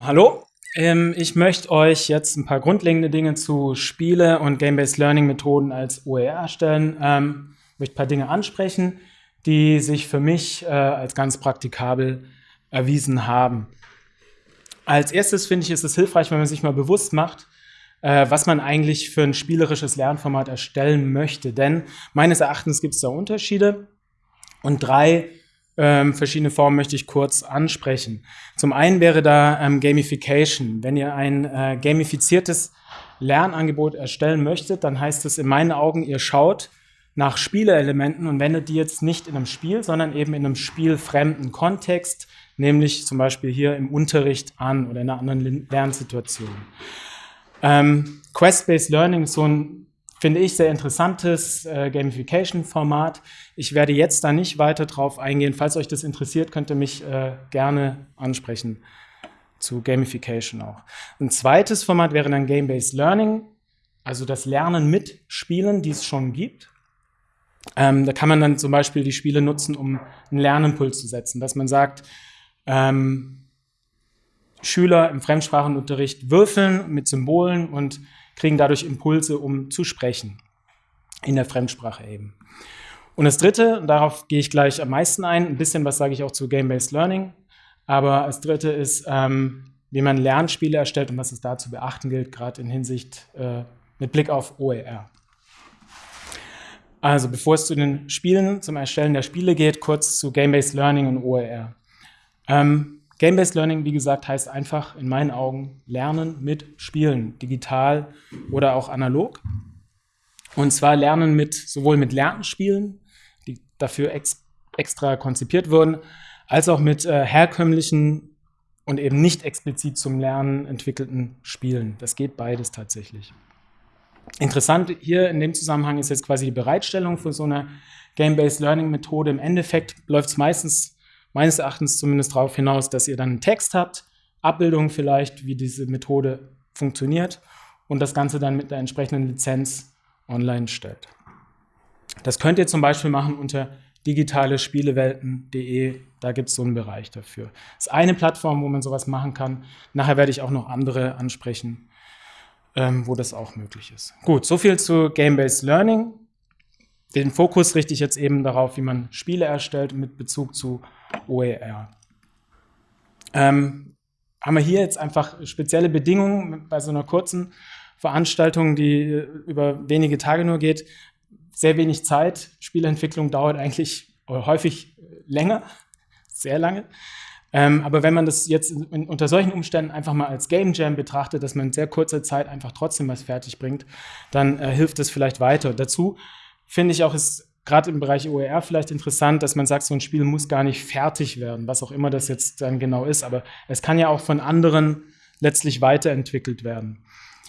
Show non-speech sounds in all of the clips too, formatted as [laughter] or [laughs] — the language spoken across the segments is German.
Hallo, ähm, ich möchte euch jetzt ein paar grundlegende Dinge zu Spiele und Game-Based Learning Methoden als OER erstellen. Ähm, möchte ein paar Dinge ansprechen, die sich für mich äh, als ganz praktikabel erwiesen haben. Als erstes finde ich, ist es hilfreich, wenn man sich mal bewusst macht, äh, was man eigentlich für ein spielerisches Lernformat erstellen möchte. Denn meines Erachtens gibt es da Unterschiede und drei ähm, verschiedene Formen möchte ich kurz ansprechen. Zum einen wäre da ähm, Gamification. Wenn ihr ein äh, gamifiziertes Lernangebot erstellen möchtet, dann heißt es in meinen Augen, ihr schaut nach Spielelementen und wendet die jetzt nicht in einem Spiel, sondern eben in einem spielfremden Kontext, nämlich zum Beispiel hier im Unterricht an oder in einer anderen Lernsituation. Ähm, Quest-Based Learning ist so ein finde ich, sehr interessantes äh, Gamification-Format. Ich werde jetzt da nicht weiter drauf eingehen. Falls euch das interessiert, könnt ihr mich äh, gerne ansprechen zu Gamification auch. Ein zweites Format wäre dann Game-Based Learning, also das Lernen mit Spielen, die es schon gibt. Ähm, da kann man dann zum Beispiel die Spiele nutzen, um einen Lernimpuls zu setzen, dass man sagt, ähm, Schüler im Fremdsprachenunterricht würfeln mit Symbolen und kriegen dadurch Impulse, um zu sprechen. In der Fremdsprache eben. Und das dritte, und darauf gehe ich gleich am meisten ein, ein bisschen was sage ich auch zu Game-Based Learning, aber das dritte ist, ähm, wie man Lernspiele erstellt und was es da zu beachten gilt, gerade in Hinsicht äh, mit Blick auf OER. Also bevor es zu den Spielen, zum Erstellen der Spiele geht, kurz zu Game-Based Learning und OER. Ähm, Game-Based Learning, wie gesagt, heißt einfach in meinen Augen Lernen mit Spielen, digital oder auch analog. Und zwar Lernen mit sowohl mit Lernspielen, die dafür ex extra konzipiert wurden, als auch mit äh, herkömmlichen und eben nicht explizit zum Lernen entwickelten Spielen. Das geht beides tatsächlich. Interessant hier in dem Zusammenhang ist jetzt quasi die Bereitstellung für so eine Game-Based Learning Methode. Im Endeffekt läuft es meistens meines Erachtens zumindest darauf hinaus, dass ihr dann einen Text habt, Abbildung vielleicht, wie diese Methode funktioniert und das Ganze dann mit der entsprechenden Lizenz online stellt. Das könnt ihr zum Beispiel machen unter digitalespielewelten.de, da gibt es so einen Bereich dafür. Das ist eine Plattform, wo man sowas machen kann. Nachher werde ich auch noch andere ansprechen, ähm, wo das auch möglich ist. Gut, soviel zu Game-Based Learning. Den Fokus richte ich jetzt eben darauf, wie man Spiele erstellt mit Bezug zu OER. Ähm, haben wir hier jetzt einfach spezielle Bedingungen bei so einer kurzen Veranstaltung, die über wenige Tage nur geht. Sehr wenig Zeit. Spielentwicklung dauert eigentlich häufig länger, sehr lange. Ähm, aber wenn man das jetzt in, unter solchen Umständen einfach mal als Game Jam betrachtet, dass man in sehr kurzer Zeit einfach trotzdem was fertig bringt, dann äh, hilft es vielleicht weiter. Dazu finde ich auch, ist gerade im Bereich OER vielleicht interessant, dass man sagt, so ein Spiel muss gar nicht fertig werden, was auch immer das jetzt dann genau ist, aber es kann ja auch von anderen letztlich weiterentwickelt werden.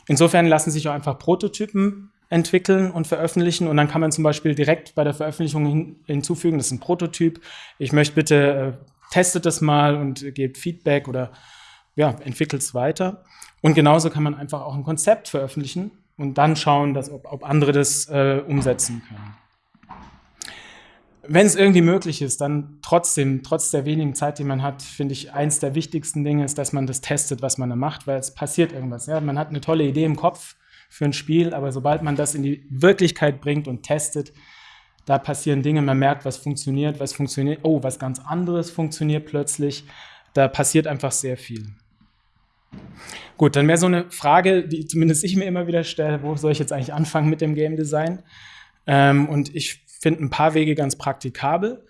Insofern lassen sich auch einfach Prototypen entwickeln und veröffentlichen und dann kann man zum Beispiel direkt bei der Veröffentlichung hin, hinzufügen, das ist ein Prototyp, ich möchte bitte, äh, testet das mal und gebt Feedback oder ja, entwickelt es weiter. Und genauso kann man einfach auch ein Konzept veröffentlichen und dann schauen, dass, ob, ob andere das äh, umsetzen können wenn es irgendwie möglich ist, dann trotzdem, trotz der wenigen Zeit, die man hat, finde ich, eins der wichtigsten Dinge ist, dass man das testet, was man da macht, weil es passiert irgendwas. Ja? Man hat eine tolle Idee im Kopf für ein Spiel, aber sobald man das in die Wirklichkeit bringt und testet, da passieren Dinge, man merkt, was funktioniert, was funktioniert, oh, was ganz anderes funktioniert plötzlich. Da passiert einfach sehr viel. Gut, dann wäre so eine Frage, die zumindest ich mir immer wieder stelle, wo soll ich jetzt eigentlich anfangen mit dem Game Design? Ähm, und ich finde ein paar Wege ganz praktikabel.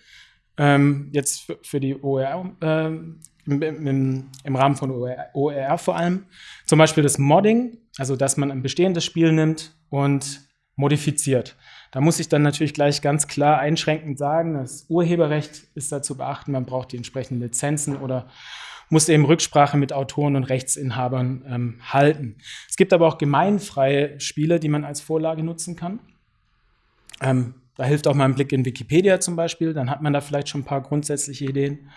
Ähm, jetzt für, die OER, äh, im, im, im, Rahmen von OER, OER, vor allem. Zum Beispiel das Modding, also dass man ein bestehendes Spiel nimmt und modifiziert. Da muss ich dann natürlich gleich ganz klar einschränkend sagen, das Urheberrecht ist da zu beachten, man braucht die entsprechenden Lizenzen oder muss eben Rücksprache mit Autoren und Rechtsinhabern ähm, halten. Es gibt aber auch gemeinfreie Spiele, die man als Vorlage nutzen kann. Ähm, da hilft auch mal ein Blick in Wikipedia zum Beispiel, dann hat man da vielleicht schon ein paar grundsätzliche Ideen.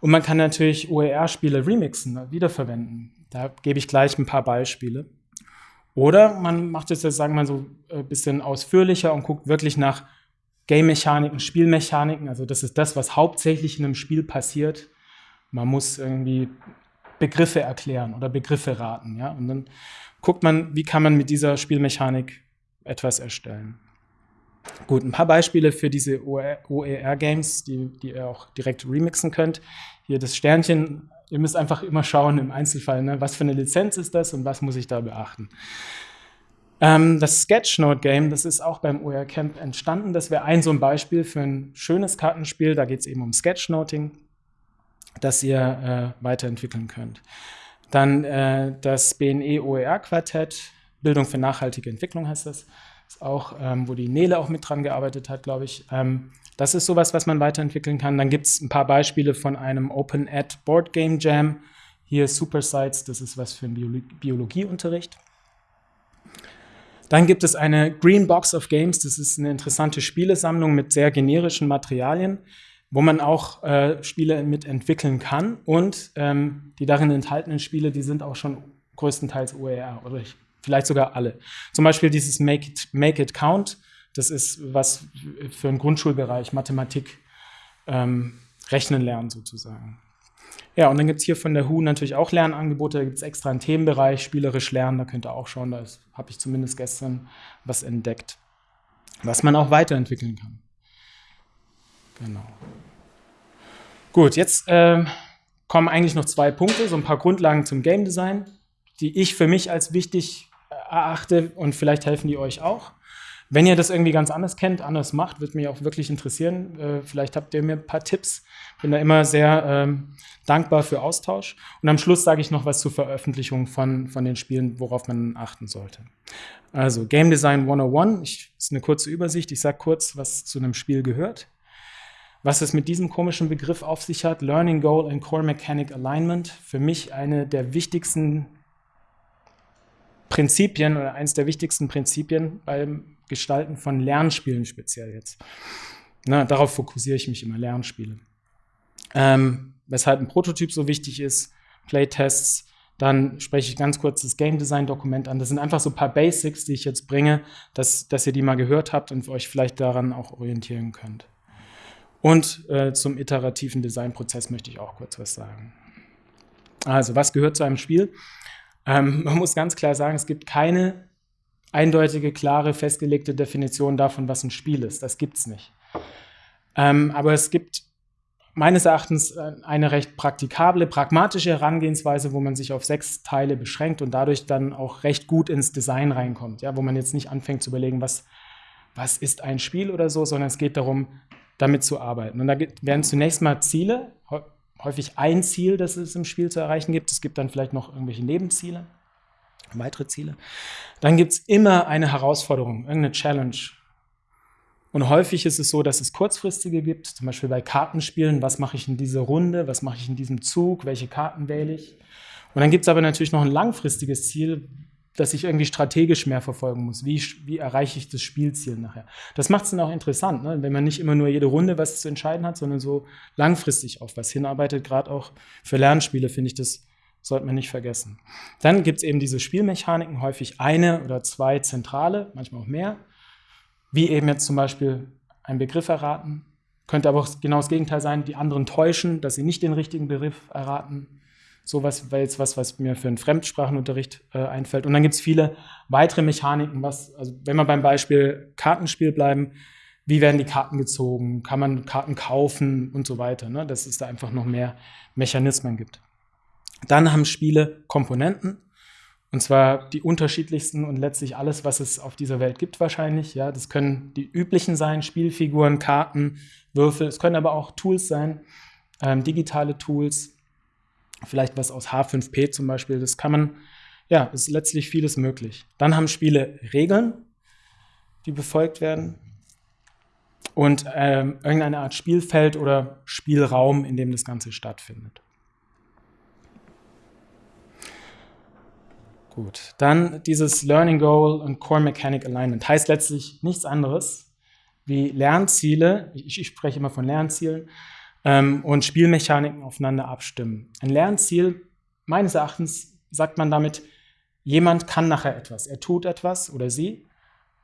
Und man kann natürlich OER-Spiele remixen, ne, wiederverwenden. Da gebe ich gleich ein paar Beispiele. Oder man macht es jetzt, sagen wir mal, so ein äh, bisschen ausführlicher und guckt wirklich nach Game-Mechaniken, Spielmechaniken. Also das ist das, was hauptsächlich in einem Spiel passiert. Man muss irgendwie Begriffe erklären oder Begriffe raten. Ja? Und dann guckt man, wie kann man mit dieser Spielmechanik etwas erstellen. Gut, ein paar Beispiele für diese OER-Games, die, die ihr auch direkt remixen könnt. Hier das Sternchen, ihr müsst einfach immer schauen im Einzelfall, ne, was für eine Lizenz ist das und was muss ich da beachten. Ähm, das Sketchnote-Game, das ist auch beim OER Camp entstanden. Das wäre ein so ein Beispiel für ein schönes Kartenspiel. Da geht es eben um Sketchnoting, das ihr äh, weiterentwickeln könnt. Dann äh, das BNE OER Quartett, Bildung für nachhaltige Entwicklung heißt das. Ist auch, ähm, wo die Nele auch mit dran gearbeitet hat, glaube ich. Ähm, das ist sowas, was man weiterentwickeln kann. Dann gibt es ein paar Beispiele von einem Open Ad Board Game Jam. Hier Super Sites, das ist was für einen Biolo Biologieunterricht. Dann gibt es eine Green Box of Games, das ist eine interessante Spielesammlung mit sehr generischen Materialien, wo man auch äh, Spiele mit entwickeln kann. Und ähm, die darin enthaltenen Spiele, die sind auch schon größtenteils OER oder vielleicht sogar alle. Zum Beispiel dieses Make It, Make It Count, das ist was für den Grundschulbereich, Mathematik, ähm, Rechnen lernen sozusagen. Ja, und dann gibt es hier von der HU natürlich auch Lernangebote. Da gibt es extra einen Themenbereich, spielerisch lernen. Da könnt ihr auch schauen. Da habe ich zumindest gestern was entdeckt, was man auch weiterentwickeln kann. Genau. Gut, jetzt äh, kommen eigentlich noch zwei Punkte, so ein paar Grundlagen zum Game Design, die ich für mich als wichtig erachte und vielleicht helfen die euch auch. Wenn ihr das irgendwie ganz anders kennt, anders macht, würde mich auch wirklich interessieren. Äh, vielleicht habt ihr mir ein paar Tipps. Bin da immer sehr ähm, dankbar für Austausch. Und am Schluss sage ich noch was zur Veröffentlichung von, von den Spielen, worauf man achten sollte. Also Game Design 101, ich, ist eine kurze Übersicht. Ich sage kurz, was zu einem Spiel gehört. Was es mit diesem komischen Begriff auf sich hat, Learning Goal and Core Mechanic Alignment, für mich eine der wichtigsten Prinzipien oder eines der wichtigsten Prinzipien beim Gestalten von Lernspielen speziell jetzt. Na, darauf fokussiere ich mich immer, Lernspiele. Ähm, weshalb ein Prototyp so wichtig ist, Playtests, dann spreche ich ganz kurz das Game Design Dokument an. Das sind einfach so ein paar Basics, die ich jetzt bringe, dass, dass ihr die mal gehört habt und euch vielleicht daran auch orientieren könnt. Und äh, zum iterativen Designprozess möchte ich auch kurz was sagen. Also, was gehört zu einem Spiel? Ähm, man muss ganz klar sagen, es gibt keine eindeutige, klare, festgelegte Definition davon, was ein Spiel ist. Das gibt es nicht. Ähm, aber es gibt meines Erachtens äh, eine recht praktikable, pragmatische Herangehensweise, wo man sich auf sechs Teile beschränkt und dadurch dann auch recht gut ins Design reinkommt. Ja, wo man jetzt nicht anfängt zu überlegen, was, was ist ein Spiel oder so, sondern es geht darum, damit zu arbeiten. Und da werden zunächst mal Ziele, häufig ein Ziel, das es im Spiel zu erreichen gibt. Es gibt dann vielleicht noch irgendwelche Nebenziele weitere Ziele. Dann gibt es immer eine Herausforderung, irgendeine Challenge. Und häufig ist es so, dass es kurzfristige gibt, zum Beispiel bei Kartenspielen, was mache ich in dieser Runde, was mache ich in diesem Zug, welche Karten wähle ich. Und dann gibt es aber natürlich noch ein langfristiges Ziel, das ich irgendwie strategisch mehr verfolgen muss. Wie, wie erreiche ich das Spielziel nachher? Das macht es dann auch interessant, ne? wenn man nicht immer nur jede Runde was zu entscheiden hat, sondern so langfristig auf was hinarbeitet. Gerade auch für Lernspiele finde ich das sollte man nicht vergessen. Dann gibt es eben diese Spielmechaniken, häufig eine oder zwei zentrale, manchmal auch mehr, wie eben jetzt zum Beispiel einen Begriff erraten. Könnte aber auch genau das Gegenteil sein, die anderen täuschen, dass sie nicht den richtigen Begriff erraten. Sowas wäre jetzt was, was mir für einen Fremdsprachenunterricht äh, einfällt. Und dann gibt es viele weitere Mechaniken, was, also wenn wir beim Beispiel Kartenspiel bleiben, wie werden die Karten gezogen, kann man Karten kaufen und so weiter, ne? dass es da einfach noch mehr Mechanismen gibt. Dann haben Spiele Komponenten, und zwar die unterschiedlichsten und letztlich alles, was es auf dieser Welt gibt wahrscheinlich. Ja, das können die üblichen sein, Spielfiguren, Karten, Würfel. Es können aber auch Tools sein, ähm, digitale Tools, vielleicht was aus H5P zum Beispiel. Das kann man, ja, ist letztlich vieles möglich. Dann haben Spiele Regeln, die befolgt werden. Und ähm, irgendeine Art Spielfeld oder Spielraum, in dem das Ganze stattfindet. Gut, dann dieses Learning Goal und Core Mechanic Alignment heißt letztlich nichts anderes wie Lernziele, ich, ich spreche immer von Lernzielen, ähm, und Spielmechaniken aufeinander abstimmen. Ein Lernziel, meines Erachtens, sagt man damit, jemand kann nachher etwas, er tut etwas oder sie,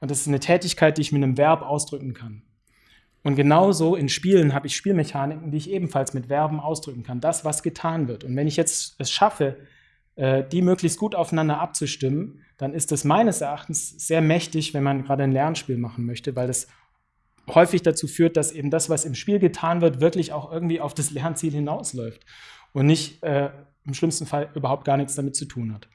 und das ist eine Tätigkeit, die ich mit einem Verb ausdrücken kann. Und genauso in Spielen habe ich Spielmechaniken, die ich ebenfalls mit Verben ausdrücken kann. Das, was getan wird. Und wenn ich jetzt es schaffe, äh, die möglichst gut aufeinander abzustimmen, dann ist es meines Erachtens sehr mächtig, wenn man gerade ein Lernspiel machen möchte, weil das häufig dazu führt, dass eben das, was im Spiel getan wird, wirklich auch irgendwie auf das Lernziel hinausläuft und nicht äh, im schlimmsten Fall überhaupt gar nichts damit zu tun hat.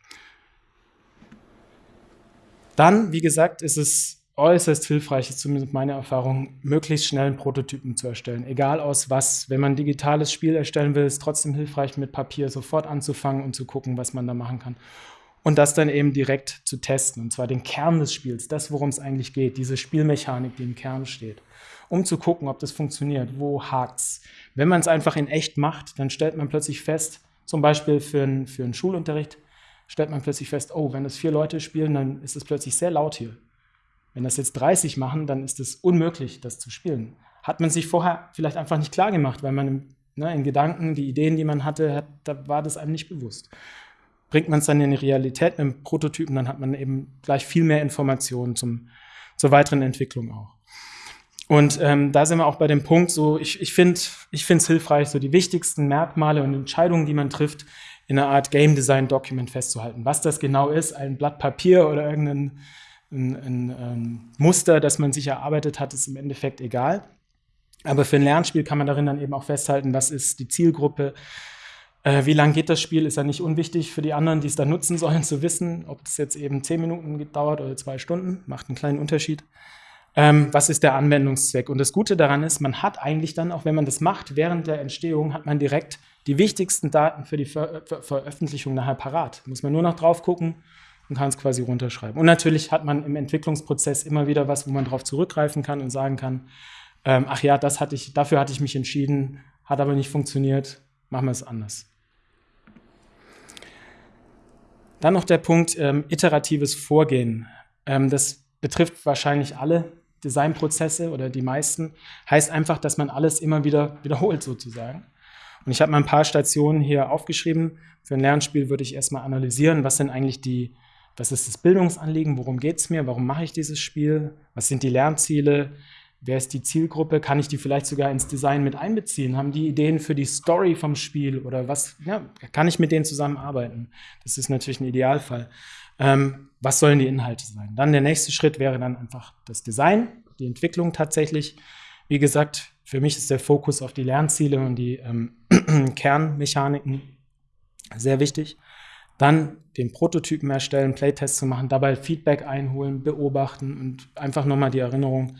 Dann, wie gesagt, ist es äußerst hilfreich, ist zumindest meine Erfahrung, möglichst schnell einen Prototypen zu erstellen. Egal aus was. Wenn man ein digitales Spiel erstellen will, ist es trotzdem hilfreich, mit Papier sofort anzufangen und zu gucken, was man da machen kann. Und das dann eben direkt zu testen. Und zwar den Kern des Spiels, das, worum es eigentlich geht, diese Spielmechanik, die im Kern steht. Um zu gucken, ob das funktioniert, wo hakt's. Wenn man es einfach in echt macht, dann stellt man plötzlich fest, zum Beispiel für, ein, für einen Schulunterricht, stellt man plötzlich fest, oh, wenn das vier Leute spielen, dann ist es plötzlich sehr laut hier. Wenn das jetzt 30 machen, dann ist es unmöglich, das zu spielen. Hat man sich vorher vielleicht einfach nicht klar gemacht, weil man ne, in Gedanken, die Ideen, die man hatte, hat, da war das einem nicht bewusst. Bringt man es dann in die Realität mit dem Prototypen, dann hat man eben gleich viel mehr Informationen zum, zur weiteren Entwicklung auch. Und ähm, da sind wir auch bei dem Punkt, so ich, ich finde es hilfreich, so die wichtigsten Merkmale und Entscheidungen, die man trifft, in einer Art Game Design Document festzuhalten. Was das genau ist, ein Blatt Papier oder irgendein ein, ein, ein ähm, Muster, das man sich erarbeitet hat, ist im Endeffekt egal. Aber für ein Lernspiel kann man darin dann eben auch festhalten, was ist die Zielgruppe, äh, wie lang geht das Spiel, ist ja nicht unwichtig für die anderen, die es dann nutzen sollen, zu wissen, ob es jetzt eben zehn Minuten dauert oder zwei Stunden, macht einen kleinen Unterschied. Ähm, was ist der Anwendungszweck? Und das Gute daran ist, man hat eigentlich dann, auch wenn man das macht, während der Entstehung, hat man direkt die wichtigsten Daten für die Ver Ver Veröffentlichung nachher parat. Muss man nur noch drauf gucken und kann es quasi runterschreiben. Und natürlich hat man im Entwicklungsprozess immer wieder was, wo man darauf zurückgreifen kann und sagen kann, ähm, ach ja, das hatte ich, dafür hatte ich mich entschieden, hat aber nicht funktioniert, machen wir es anders. Dann noch der Punkt ähm, iteratives Vorgehen. Ähm, das betrifft wahrscheinlich alle Designprozesse oder die meisten. Heißt einfach, dass man alles immer wieder [laughs] wiederholt sozusagen. Und ich habe mal ein paar Stationen hier aufgeschrieben. Für ein Lernspiel würde ich erstmal analysieren, was sind eigentlich die, was ist das Bildungsanliegen, worum geht es mir, warum mache ich dieses Spiel, was sind die Lernziele, wer ist die Zielgruppe, kann ich die vielleicht sogar ins Design mit einbeziehen, haben die Ideen für die Story vom Spiel oder was, ja, kann ich mit denen zusammenarbeiten? Das ist natürlich ein Idealfall. Ähm, was sollen die Inhalte sein? Dann der nächste Schritt wäre dann einfach das Design, die Entwicklung tatsächlich. Wie gesagt, für mich ist der Fokus auf die Lernziele und die ähm, [clears throat] Kernmechaniken sehr wichtig. Dann den Prototypen erstellen, Playtests zu machen, dabei Feedback einholen, beobachten und einfach nochmal die Erinnerung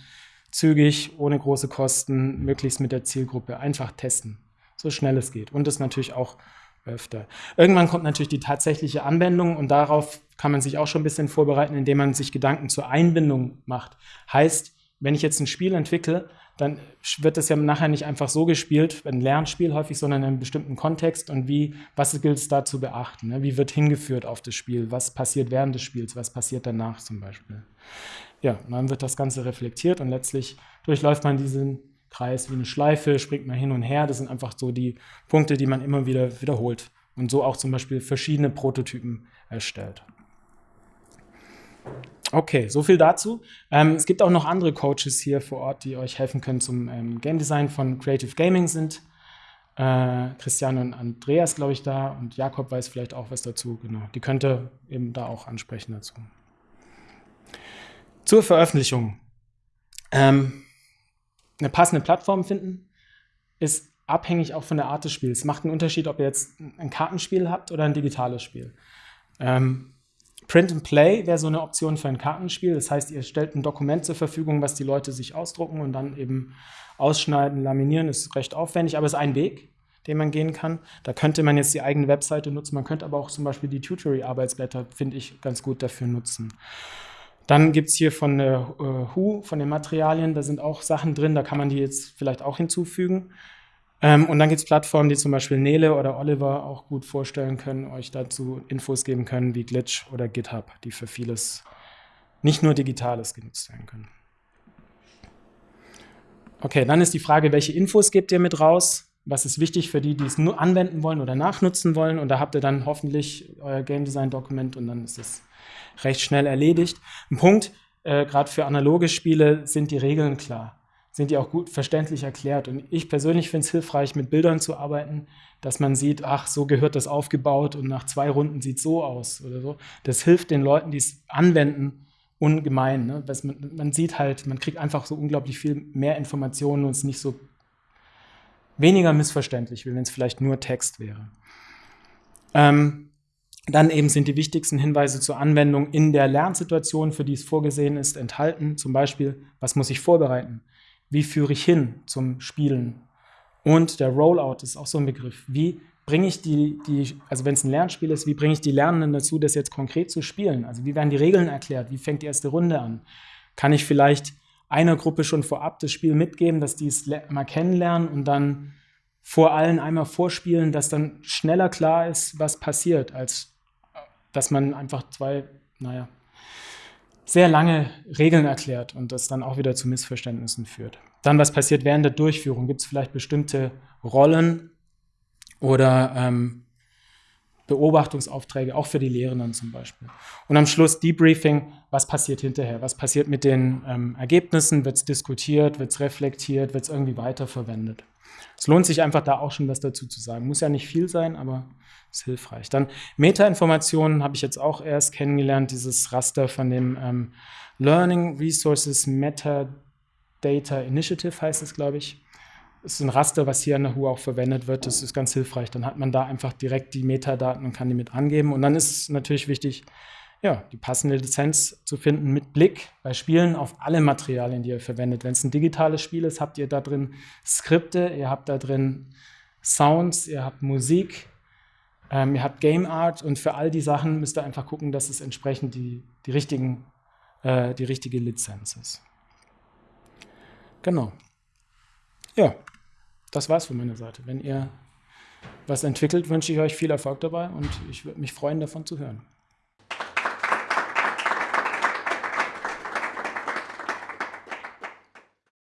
zügig, ohne große Kosten, möglichst mit der Zielgruppe einfach testen, so schnell es geht. Und das natürlich auch öfter. Irgendwann kommt natürlich die tatsächliche Anwendung und darauf kann man sich auch schon ein bisschen vorbereiten, indem man sich Gedanken zur Einbindung macht. Heißt, wenn ich jetzt ein Spiel entwickle, dann wird das ja nachher nicht einfach so gespielt, ein Lernspiel häufig, sondern in einem bestimmten Kontext und wie, was gilt es da zu beachten? Ne? Wie wird hingeführt auf das Spiel? Was passiert während des Spiels? Was passiert danach zum Beispiel? Ja, dann wird das Ganze reflektiert und letztlich durchläuft man diesen Kreis wie eine Schleife, springt man hin und her. Das sind einfach so die Punkte, die man immer wieder wiederholt und so auch zum Beispiel verschiedene Prototypen erstellt. Okay, so viel dazu. Ähm, es gibt auch noch andere Coaches hier vor Ort, die euch helfen können zum ähm, Game Design von Creative Gaming sind. Äh, Christian und Andreas, glaube ich, da und Jakob weiß vielleicht auch was dazu. Genau, die könnte eben da auch ansprechen dazu. Zur Veröffentlichung. Ähm, eine passende Plattform finden ist abhängig auch von der Art des Spiels. Macht einen Unterschied, ob ihr jetzt ein Kartenspiel habt oder ein digitales Spiel. Ähm, Print and Play wäre so eine Option für ein Kartenspiel. Das heißt, ihr stellt ein Dokument zur Verfügung, was die Leute sich ausdrucken und dann eben ausschneiden, laminieren. Ist recht aufwendig, aber es ist ein Weg, den man gehen kann. Da könnte man jetzt die eigene Webseite nutzen. Man könnte aber auch zum Beispiel die Tutory-Arbeitsblätter, finde ich, ganz gut dafür nutzen. Dann gibt es hier von der äh, Who, von den Materialien, da sind auch Sachen drin, da kann man die jetzt vielleicht auch hinzufügen. Ähm, und dann gibt es Plattformen, die zum Beispiel Nele oder Oliver auch gut vorstellen können, euch dazu Infos geben können, wie Glitch oder GitHub, die für vieles, nicht nur Digitales genutzt werden können. Okay, dann ist die Frage, welche Infos gebt ihr mit raus? Was ist wichtig für die, die es nur anwenden wollen oder nachnutzen wollen? Und da habt ihr dann hoffentlich euer Game Design Dokument und dann ist es recht schnell erledigt. Ein Punkt, äh, gerade für analoge Spiele, sind die Regeln klar sind die auch gut verständlich erklärt. Und ich persönlich finde es hilfreich, mit Bildern zu arbeiten, dass man sieht, ach, so gehört das aufgebaut und nach zwei Runden sieht so aus oder so. Das hilft den Leuten, die es anwenden, ungemein. Ne? Man, man, sieht halt, man kriegt einfach so unglaublich viel mehr Informationen und es nicht so weniger missverständlich, wie wenn es vielleicht nur Text wäre. Ähm, dann eben sind die wichtigsten Hinweise zur Anwendung in der Lernsituation, für die es vorgesehen ist, enthalten. Zum Beispiel, was muss ich vorbereiten? Wie führe ich hin zum Spielen? Und der Rollout ist auch so ein Begriff. Wie bringe ich die, die also wenn es ein Lernspiel ist, wie bringe ich die Lernenden dazu, das jetzt konkret zu spielen? Also wie werden die Regeln erklärt? Wie fängt die erste Runde an? Kann ich vielleicht einer Gruppe schon vorab das Spiel mitgeben, dass die es mal kennenlernen und dann vor allen einmal vorspielen, dass dann schneller klar ist, was passiert, als dass man einfach zwei, naja, sehr lange Regeln erklärt und das dann auch wieder zu Missverständnissen führt. Dann, was passiert während der Durchführung? Gibt es vielleicht bestimmte Rollen oder ähm, Beobachtungsaufträge, auch für die Lehrenden zum Beispiel. Und am Schluss Debriefing, was passiert hinterher? Was passiert mit den ähm, Ergebnissen? Wird es diskutiert? Wird es reflektiert? Wird es irgendwie weiterverwendet? Es lohnt sich einfach da auch schon was dazu zu sagen. Muss ja nicht viel sein, aber ist hilfreich. Dann Metainformationen habe ich jetzt auch erst kennengelernt, dieses Raster von dem ähm, Learning Resources Metadata Initiative heißt es, glaube ich. Das ist ein Raster, was hier an der HU auch verwendet wird. Das ist ganz hilfreich. Dann hat man da einfach direkt die Metadaten und kann die mit angeben. Und dann ist es natürlich wichtig, ja, die passende Lizenz zu finden mit Blick bei Spielen auf alle Materialien, die ihr verwendet. Wenn es ein digitales Spiel ist, habt ihr da drin Skripte, ihr habt da drin Sounds, ihr habt Musik, ähm, ihr habt Game Art und für all die Sachen müsst ihr einfach gucken, dass es entsprechend die, die, richtigen, äh, die richtige Lizenz ist. Genau. Ja, das war's von meiner Seite. Wenn ihr was entwickelt, wünsche ich euch viel Erfolg dabei und ich würde mich freuen, davon zu hören.